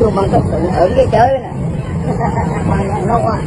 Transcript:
tôi bằng cái tụng hưởng cái chơi nè. Bằng nó qua